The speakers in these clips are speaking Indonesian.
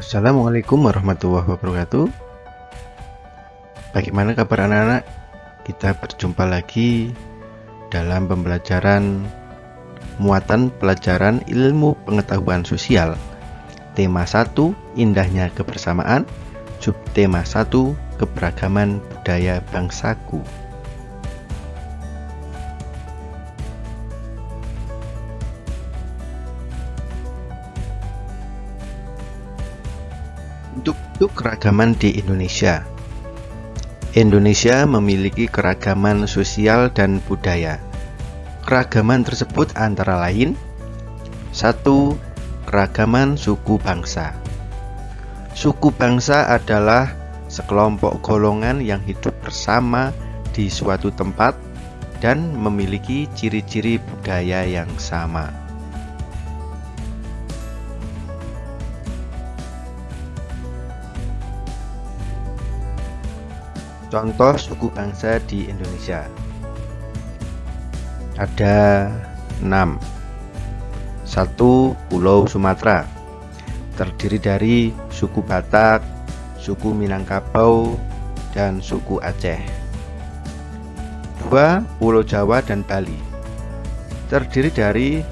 Assalamualaikum warahmatullahi wabarakatuh. Bagaimana kabar anak-anak? Kita berjumpa lagi dalam pembelajaran muatan pelajaran ilmu pengetahuan sosial. Tema 1 Indahnya Kebersamaan. Subtema 1 Keberagaman Budaya Bangsaku Untuk, keragaman di Indonesia. Indonesia memiliki keragaman sosial dan budaya. Keragaman tersebut antara lain satu Keragaman suku bangsa. Suku bangsa adalah sekelompok golongan yang hidup bersama di suatu tempat dan memiliki ciri-ciri budaya yang sama. Contoh suku bangsa di Indonesia. Ada 6 Satu Pulau Sumatera. Terdiri dari suku Batak, suku Minangkabau, dan suku Aceh. Dua Pulau Jawa dan Bali. Terdiri dari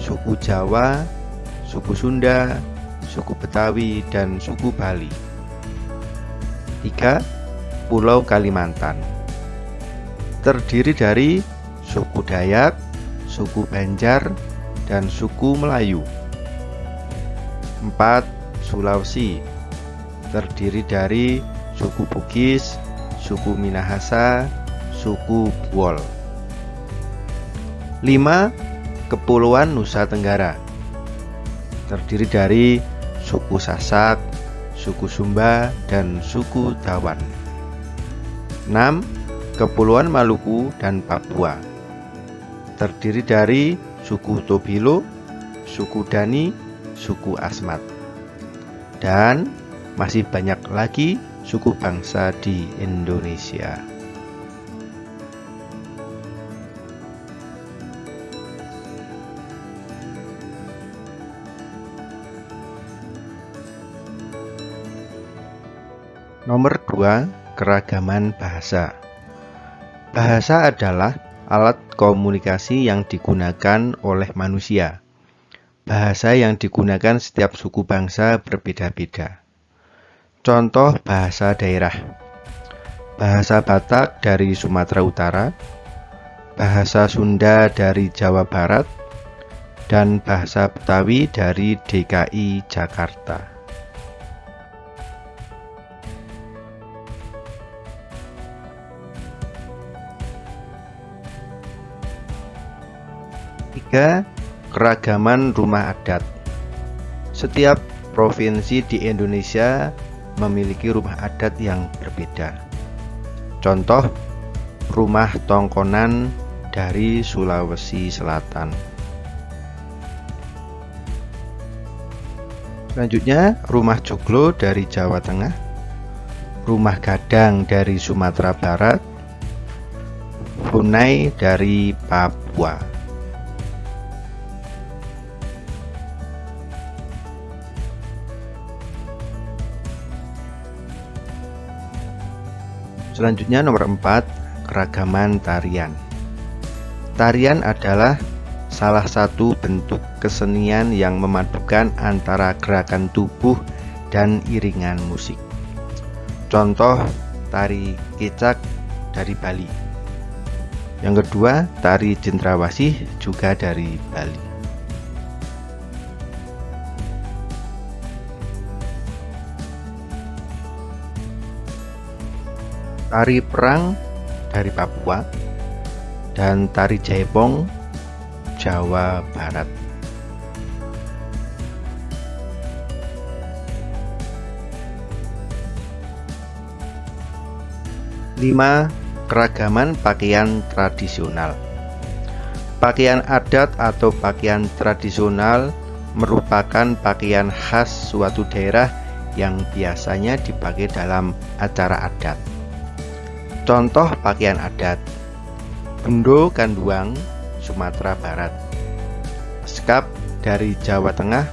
suku Jawa, suku Sunda, suku Betawi, dan suku Bali. Tiga Pulau Kalimantan Terdiri dari suku Dayak, suku Banjar, dan suku Melayu 4. Sulawesi Terdiri dari suku Bugis, suku Minahasa, suku Buol 5. Kepulauan Nusa Tenggara Terdiri dari suku Sasak, suku Sumba, dan suku Tawan 6. Kepulauan Maluku dan Papua Terdiri dari suku Tobilo, suku Dani, suku Asmat Dan masih banyak lagi suku bangsa di Indonesia Nomor 2 Keragaman bahasa Bahasa adalah alat komunikasi yang digunakan oleh manusia. Bahasa yang digunakan setiap suku bangsa berbeda-beda. Contoh bahasa daerah. Bahasa Batak dari Sumatera Utara, bahasa Sunda dari Jawa Barat, dan bahasa Betawi dari DKI Jakarta. Ketiga, keragaman rumah adat. Setiap provinsi di Indonesia memiliki rumah adat yang berbeda. Contoh, rumah tongkonan dari Sulawesi Selatan. Selanjutnya, rumah joglo dari Jawa Tengah, rumah gadang dari Sumatera Barat, Hunai dari Papua. Selanjutnya nomor 4, keragaman tarian. Tarian adalah salah satu bentuk kesenian yang memadukan antara gerakan tubuh dan iringan musik. Contoh tari kecak dari Bali. Yang kedua, tari jendrawasih juga dari Bali. Tari perang dari Papua, dan tari jaipong Jawa Barat. Lima, keragaman pakaian tradisional. Pakaian adat atau pakaian tradisional merupakan pakaian khas suatu daerah yang biasanya dipakai dalam acara adat. Contoh pakaian adat Bendo Kanduang, Sumatera Barat Skap dari Jawa Tengah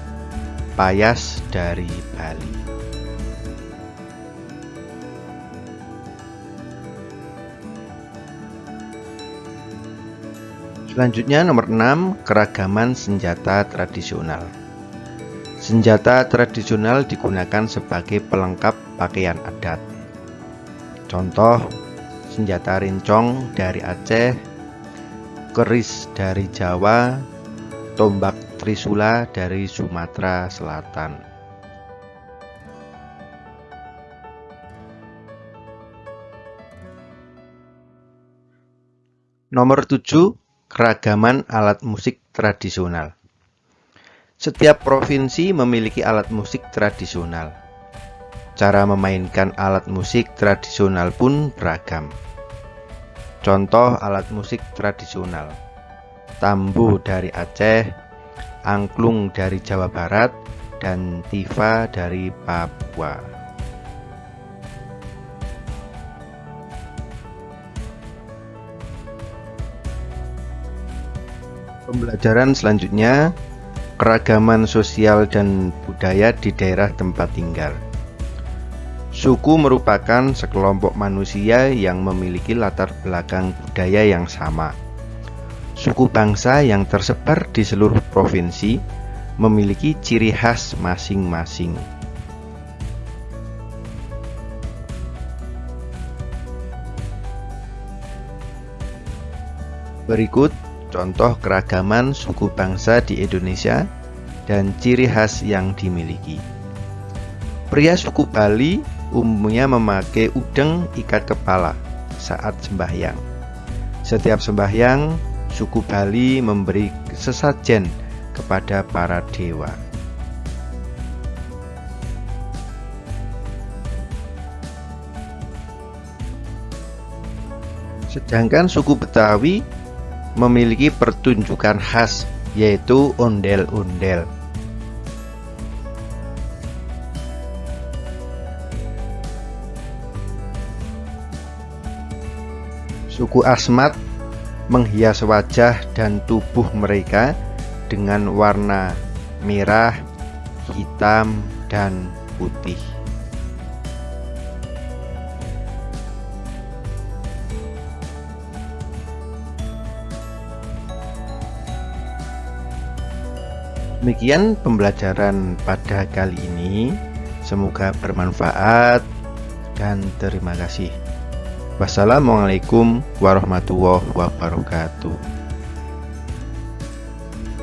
payas dari Bali. Selanjutnya nomor 6, keragaman senjata tradisional. Senjata tradisional digunakan sebagai pelengkap pakaian adat. Contoh, senjata rincong dari Aceh, keris dari Jawa, tombak trisula dari Sumatera Selatan. Nomor 7 Keragaman alat musik tradisional Setiap provinsi memiliki alat musik tradisional. Cara memainkan alat musik tradisional pun beragam. Contoh alat musik tradisional Tambu dari Aceh, angklung dari Jawa Barat, dan tifa dari Papua. Pembelajaran selanjutnya, keragaman sosial dan budaya di daerah tempat tinggal. Suku merupakan sekelompok manusia yang memiliki latar belakang budaya yang sama. Suku bangsa yang tersebar di seluruh provinsi memiliki ciri khas masing-masing. Berikut contoh keragaman suku bangsa di Indonesia, dan ciri khas yang dimiliki. Pria suku Bali umumnya memakai udeng ikat kepala saat sembahyang. Setiap sembahyang, suku Bali memberi sesajen kepada para dewa. Sedangkan suku Betawi memiliki pertunjukan khas yaitu ondel-ondel. Suku Asmat menghias wajah dan tubuh mereka dengan warna merah, hitam, dan putih. Demikian pembelajaran pada kali ini. Semoga bermanfaat dan terima kasih. Wassalamualaikum warahmatullahi wabarakatuh.